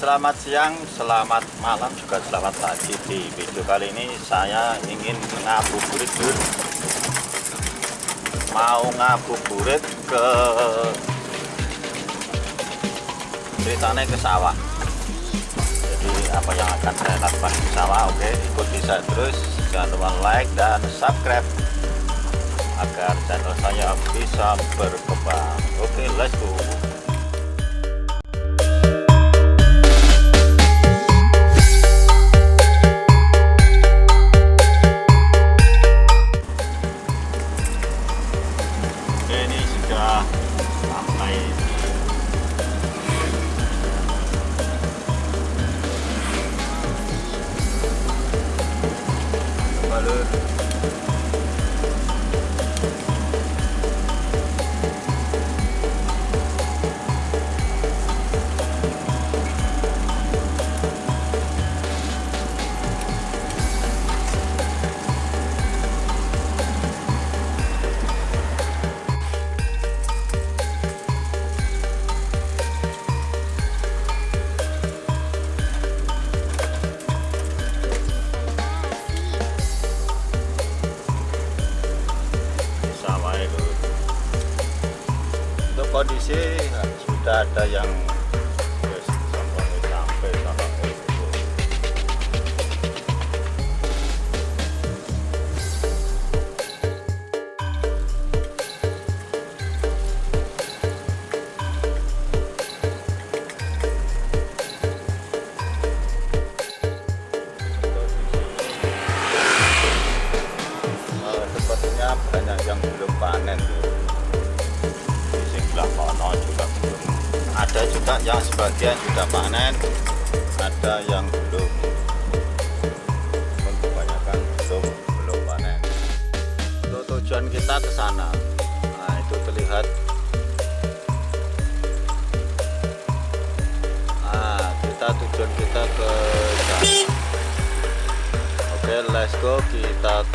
selamat siang, selamat malam, juga selamat pagi. Di video kali ini saya ingin ngabuburit dulu Mau ngabuburit ke ceritanya ke sawah. Jadi apa yang akan saya lakukan di sawah Oke ikuti saya terus. Jangan lupa like dan subscribe Agar channel saya bisa berkembang. Oke let's go ini sudah sampai Balur. Sudah ada yang juga yang sebagian sudah panen. Ada yang belum kebanyakan belum belum panen. Untuk tujuan kita ke sana. Nah itu terlihat. Nah kita tujuan kita ke sana. Oke let's go kita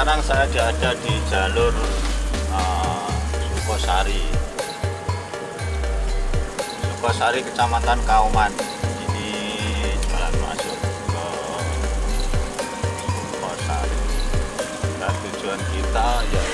sekarang saya ada di jalur uh, Sukosari Sukosari Kecamatan Kauman. Ini jalan masuk ke Sukosari dan tujuan kita yaitu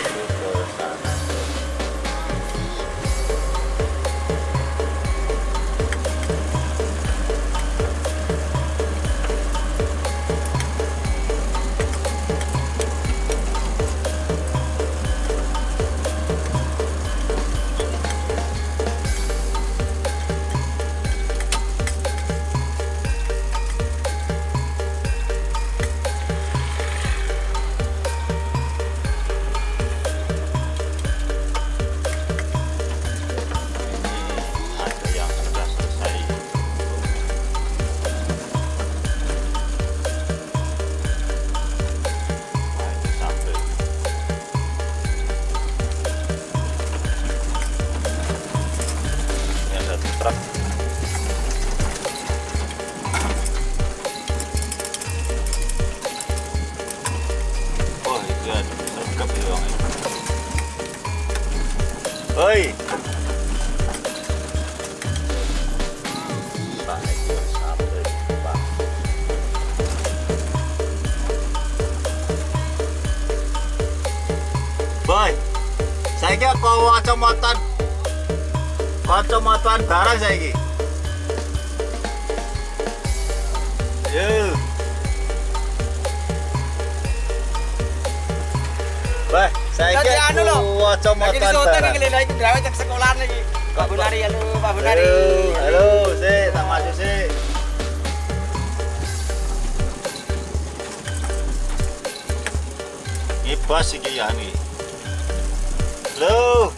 saya kira kau kacamatan kacamatan barang saya ini. Yo. Jadi kira anu loh, kacamatan Lagi di syuting barang. iki lho iki gawe cek sekolahan iki. Pak Bunari halo, Pak Bunari. Halo, sih, tak maju sih. Ini bos iki ya nih. Halo.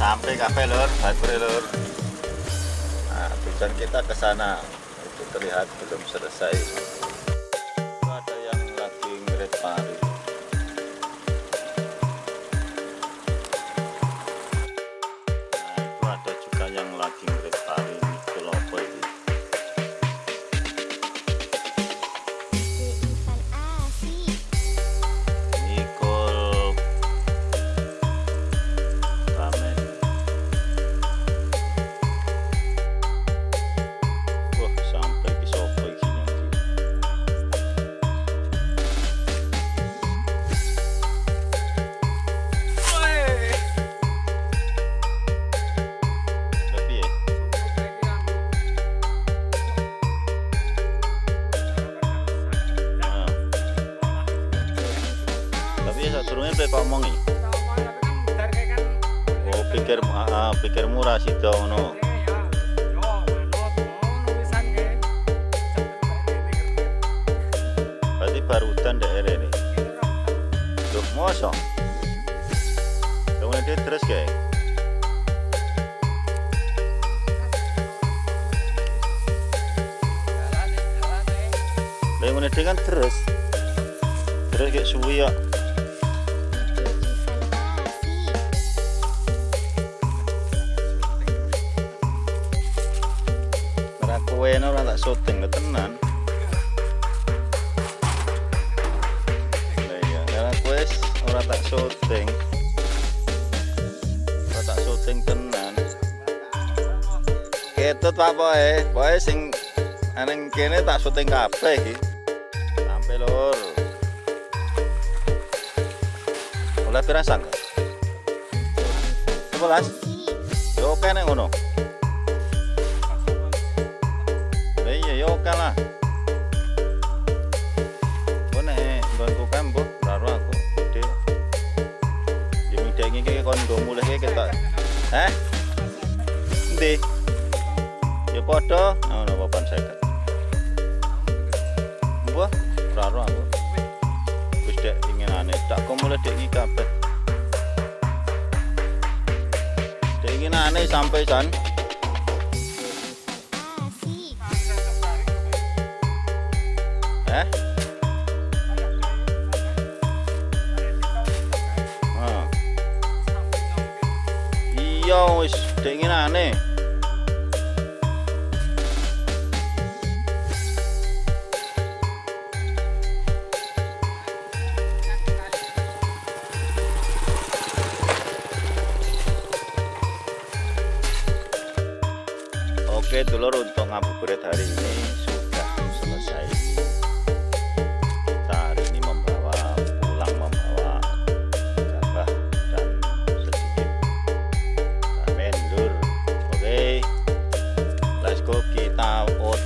Sampai kafe lur, bagus lur. Nah, tujuan kita ke sana. Itu terlihat belum selesai. Pikir ah, pikir murah sih ngono berarti barudan daerah ini Duh, mosong kemudian dia terus kayak Lah ngene kan terus. Terus kayak suwi ya. Kowe ora tak syuting lho tenan. Lah iya, ora kowe ora tak syuting. Ora tak syuting tenan. Ketut Pak Boy, Boy sing aneng kene tak syuting kabeh iki. Sampai lur. Oleh pirang sangka? 11. Yo oke nek ngono. Lah iya yo oke lah. Kok nek nggonku kambuh karo aku gede. Ya midengi iki kon go mulih iki ketok. Heh? Endi? Ya padha ngono papan seket. Wah, raro aku. Wis dek inginane tak kok mulai dek iki kabeh. Dek inginane sampai san. Iya wis dek inginane. Oke dulur untuk ngabuburit hari ini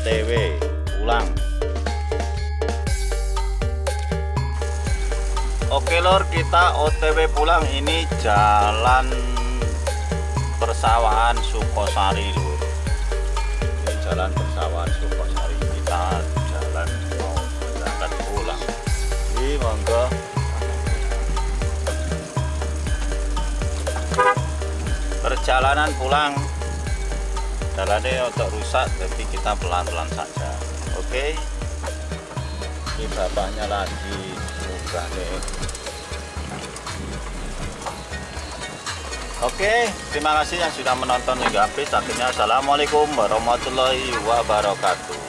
OTW pulang Oke lor kita OTW pulang. Ini jalan persawahan Sukosari lur. Ini jalan persawahan Sukosari. Kita jalan mau berangkat pulang. Ini monggo. Perjalanan pulang jalannya untuk rusak jadi kita pelan-pelan saja oke ini bapaknya lagi muka nih Oke, terima kasih yang sudah menonton hingga habis. Akhirnya, Assalamualaikum warahmatullahi wabarakatuh.